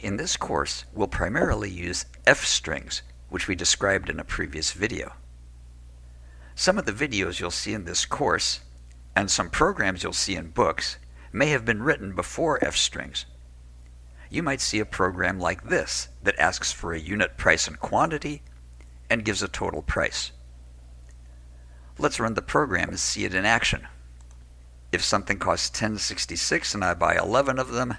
In this course, we'll primarily use f-strings, which we described in a previous video. Some of the videos you'll see in this course, and some programs you'll see in books, may have been written before f-strings. You might see a program like this that asks for a unit price and quantity and gives a total price. Let's run the program and see it in action. If something costs 1066 and I buy 11 of them,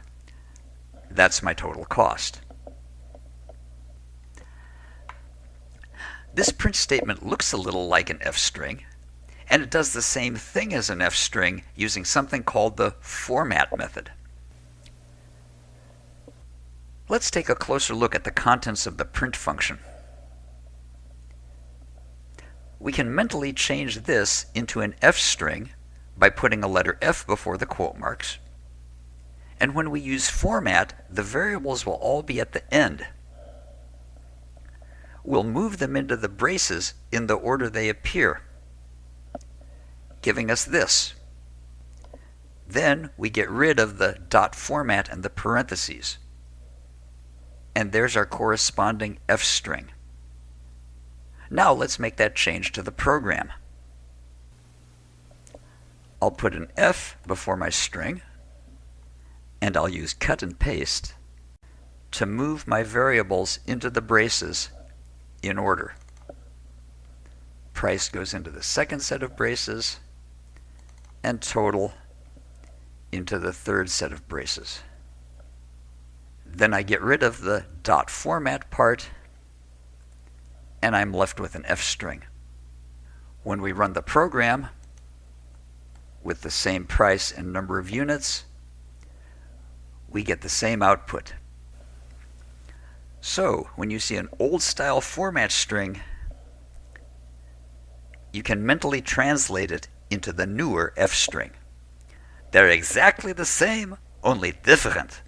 that's my total cost. This print statement looks a little like an f-string, and it does the same thing as an f-string using something called the format method. Let's take a closer look at the contents of the print function. We can mentally change this into an f-string by putting a letter f before the quote marks. And when we use format, the variables will all be at the end. We'll move them into the braces in the order they appear, giving us this. Then we get rid of the dot format and the parentheses. And there's our corresponding f string. Now let's make that change to the program. I'll put an F before my string, and I'll use cut and paste to move my variables into the braces in order. Price goes into the second set of braces, and total into the third set of braces. Then I get rid of the dot format part, and I'm left with an F string. When we run the program, with the same price and number of units, we get the same output. So, when you see an old style format string, you can mentally translate it into the newer F string. They're exactly the same, only different.